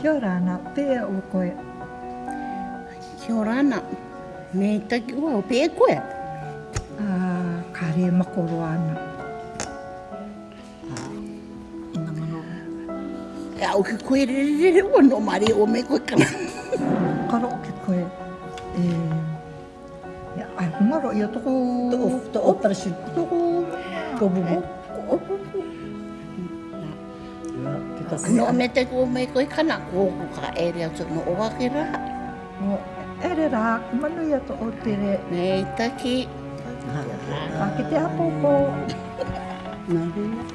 Kia ora ana, pēa o koe. Kia ora ana. Me taki ua o pē koe. Uh, ka re makoro ana. Ina mano. E au ki koe re re re ua no mare o me koe kana. Karo ki koe. E, e ai hungaro i o toko... To operation. Toko... Ko bubu. No me te ko me koe kana ko ko ka ere atu no o wake rā. O, ere rā, manu ia to o tere. Me taki. Ka ki te apo ko. Nā huna.